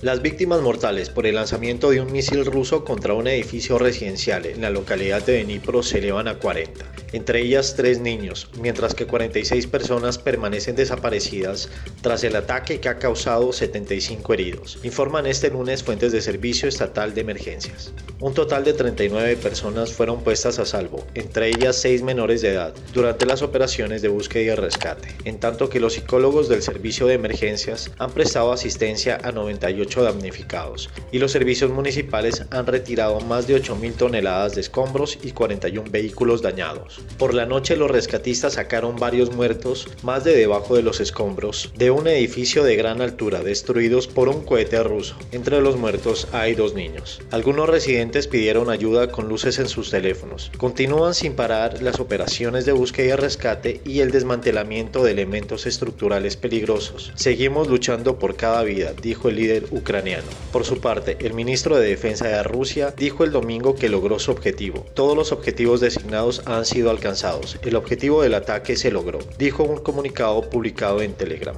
Las víctimas mortales por el lanzamiento de un misil ruso contra un edificio residencial en la localidad de Dnipro se elevan a 40, entre ellas tres niños, mientras que 46 personas permanecen desaparecidas tras el ataque que ha causado 75 heridos, informan este lunes fuentes de Servicio Estatal de Emergencias. Un total de 39 personas fueron puestas a salvo, entre ellas 6 menores de edad, durante las operaciones de búsqueda y rescate, en tanto que los psicólogos del Servicio de Emergencias han prestado asistencia a 98 damnificados y los servicios municipales han retirado más de 8.000 toneladas de escombros y 41 vehículos dañados. Por la noche los rescatistas sacaron varios muertos más de debajo de los escombros de un edificio de gran altura destruidos por un cohete ruso. Entre los muertos hay dos niños. Algunos residentes pidieron ayuda con luces en sus teléfonos. Continúan sin parar las operaciones de búsqueda y rescate y el desmantelamiento de elementos estructurales peligrosos. Seguimos luchando por cada vida, dijo el líder ucraniano. Por su parte, el ministro de Defensa de Rusia dijo el domingo que logró su objetivo. Todos los objetivos designados han sido alcanzados. El objetivo del ataque se logró, dijo un comunicado publicado en Telegram.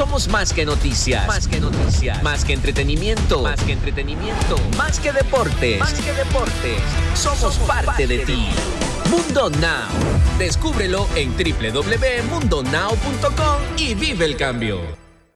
Somos más que noticias. Más que noticias. Más que entretenimiento. Más que entretenimiento. Más que deportes. Más que deportes. Somos, parte, de, ti. Mundo Now. Descúbrelo en www.mundonow.com y vive el cambio.